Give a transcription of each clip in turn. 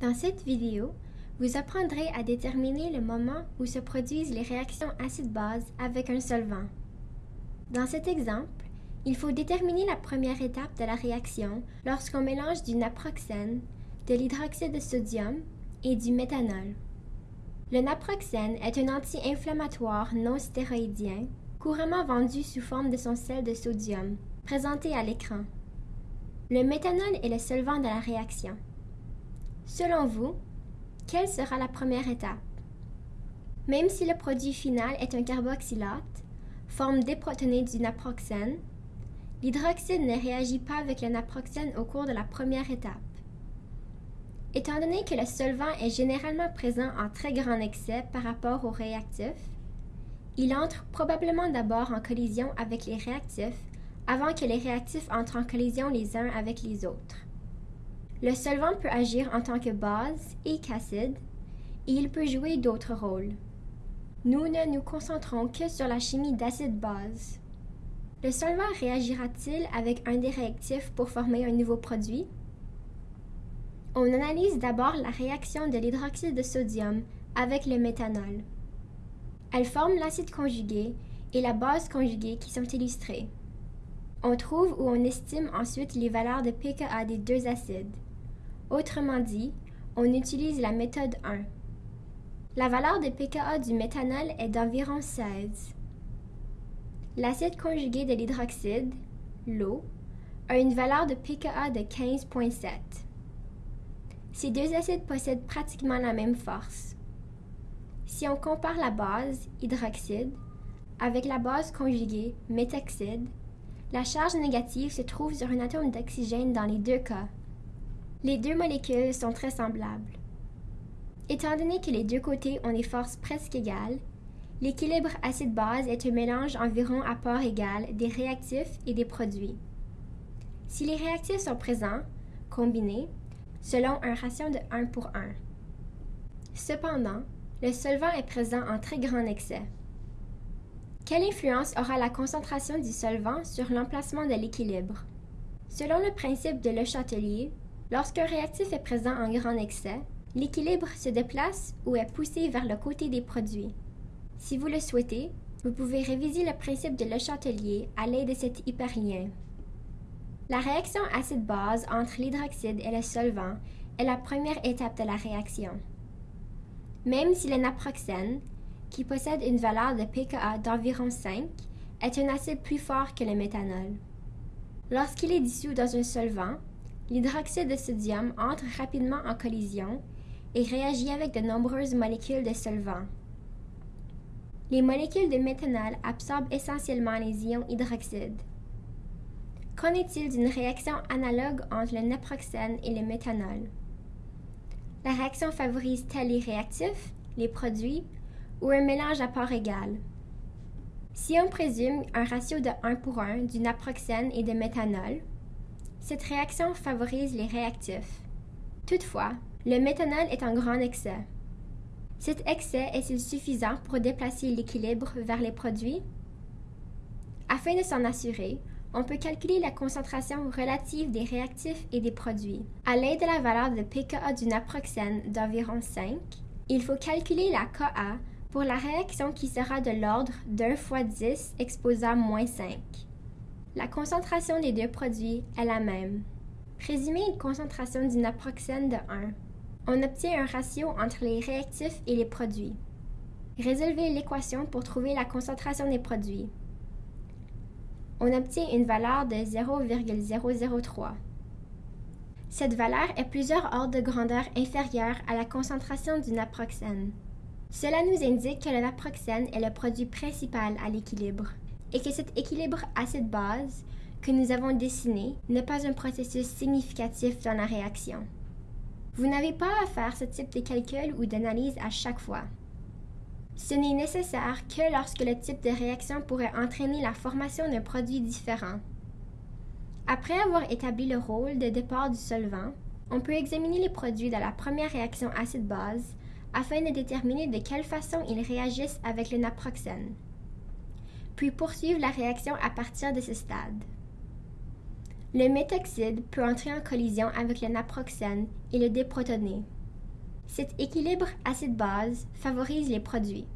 Dans cette vidéo, vous apprendrez à déterminer le moment où se produisent les réactions acide-base avec un solvant. Dans cet exemple, il faut déterminer la première étape de la réaction lorsqu'on mélange du naproxène, de l'hydroxyde de sodium et du méthanol. Le naproxène est un anti-inflammatoire non stéroïdien couramment vendu sous forme de son sel de sodium, présenté à l'écran. Le méthanol est le solvant de la réaction. Selon vous, quelle sera la première étape? Même si le produit final est un carboxylate, forme déprotonée du naproxène, l'hydroxyde ne réagit pas avec le naproxène au cours de la première étape. Étant donné que le solvant est généralement présent en très grand excès par rapport au réactif, il entre probablement d'abord en collision avec les réactifs avant que les réactifs entrent en collision les uns avec les autres. Le solvant peut agir en tant que base et qu'acide, et il peut jouer d'autres rôles. Nous ne nous concentrons que sur la chimie d'acide-base. Le solvant réagira-t-il avec un des réactifs pour former un nouveau produit? On analyse d'abord la réaction de l'hydroxyde de sodium avec le méthanol. Elles forment l'acide conjugué et la base conjuguée qui sont illustrées. On trouve ou on estime ensuite les valeurs de pKa des deux acides. Autrement dit, on utilise la méthode 1. La valeur de pKa du méthanol est d'environ 16. L'acide conjugué de l'hydroxyde, l'eau, a une valeur de pKa de 15,7. Ces deux acides possèdent pratiquement la même force. Si on compare la base, hydroxyde, avec la base conjuguée, méthoxyde, la charge négative se trouve sur un atome d'oxygène dans les deux cas. Les deux molécules sont très semblables. Étant donné que les deux côtés ont des forces presque égales, l'équilibre acide-base est un mélange environ à part égale des réactifs et des produits. Si les réactifs sont présents, combinés, selon un ratio de 1 pour 1. Cependant, le solvant est présent en très grand excès. Quelle influence aura la concentration du solvant sur l'emplacement de l'équilibre? Selon le principe de Le Chatelier, lorsqu'un réactif est présent en grand excès, l'équilibre se déplace ou est poussé vers le côté des produits. Si vous le souhaitez, vous pouvez réviser le principe de Le Chatelier à l'aide de cet hyperlien. La réaction acide-base entre l'hydroxyde et le solvant est la première étape de la réaction. Même si le naproxène, qui possède une valeur de pKa d'environ 5, est un acide plus fort que le méthanol. Lorsqu'il est dissous dans un solvant, l'hydroxyde de sodium entre rapidement en collision et réagit avec de nombreuses molécules de solvant. Les molécules de méthanol absorbent essentiellement les ions hydroxyde. Qu'en est-il d'une réaction analogue entre le naproxène et le méthanol? La réaction favorise-t-elle les réactifs, les produits ou un mélange à part égale? Si on présume un ratio de 1 pour 1 du naproxène et de méthanol, cette réaction favorise les réactifs. Toutefois, le méthanol est en grand excès. Cet excès est-il suffisant pour déplacer l'équilibre vers les produits? Afin de s'en assurer, on peut calculer la concentration relative des réactifs et des produits. À l'aide de la valeur de pKa du naproxène d'environ 5, il faut calculer la Ka pour la réaction qui sera de l'ordre d'1 fois 10 exposant moins 5. La concentration des deux produits est la même. Présumez une concentration du naproxène de 1. On obtient un ratio entre les réactifs et les produits. Résolvez l'équation pour trouver la concentration des produits on obtient une valeur de 0,003. Cette valeur est plusieurs ordres de grandeur inférieure à la concentration du naproxène. Cela nous indique que le naproxène est le produit principal à l'équilibre et que cet équilibre acide-base que nous avons dessiné n'est pas un processus significatif dans la réaction. Vous n'avez pas à faire ce type de calcul ou d'analyse à chaque fois. Ce n'est nécessaire que lorsque le type de réaction pourrait entraîner la formation d'un produit différent. Après avoir établi le rôle de départ du solvant, on peut examiner les produits de la première réaction acide-base afin de déterminer de quelle façon ils réagissent avec le naproxène, puis poursuivre la réaction à partir de ce stade. Le méthoxyde peut entrer en collision avec le naproxène et le déprotoner. Cet équilibre acide-base favorise les produits.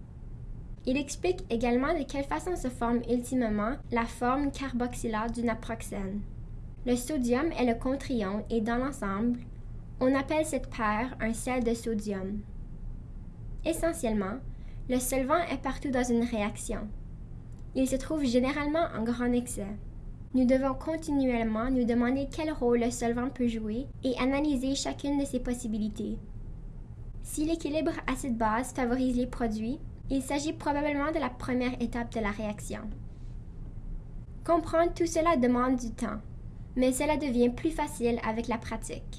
Il explique également de quelle façon se forme ultimement la forme carboxylate du naproxène. Le sodium est le contre-ion et dans l'ensemble, on appelle cette paire un sel de sodium. Essentiellement, le solvant est partout dans une réaction. Il se trouve généralement en grand excès. Nous devons continuellement nous demander quel rôle le solvant peut jouer et analyser chacune de ses possibilités. Si l'équilibre acide-base favorise les produits, il s'agit probablement de la première étape de la réaction. Comprendre tout cela demande du temps, mais cela devient plus facile avec la pratique.